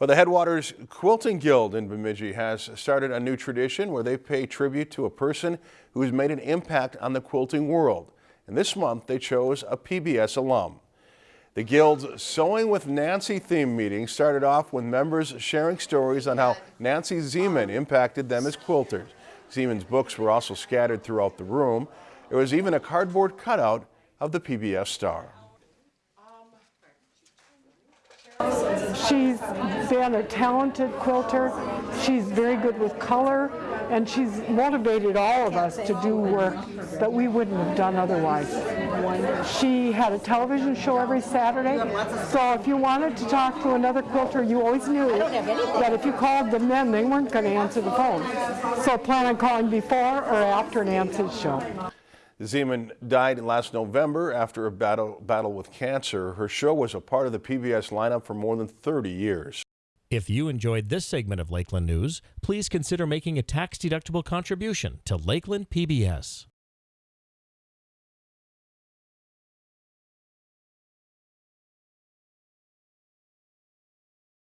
Well, the Headwaters Quilting Guild in Bemidji has started a new tradition where they pay tribute to a person who has made an impact on the quilting world. And this month they chose a PBS alum. The Guild's Sewing with Nancy theme meeting started off with members sharing stories on how Nancy Zieman impacted them as quilters. Zieman's books were also scattered throughout the room. There was even a cardboard cutout of the PBS star. She's been a talented quilter. She's very good with color, and she's motivated all of us to do work that we wouldn't have done otherwise. She had a television show every Saturday, so if you wanted to talk to another quilter, you always knew that if you called them then, they weren't going to answer the phone. So plan on calling before or after Nancy's show. Zieman died last November after a battle, battle with cancer. Her show was a part of the PBS lineup for more than 30 years. If you enjoyed this segment of Lakeland News, please consider making a tax-deductible contribution to Lakeland PBS.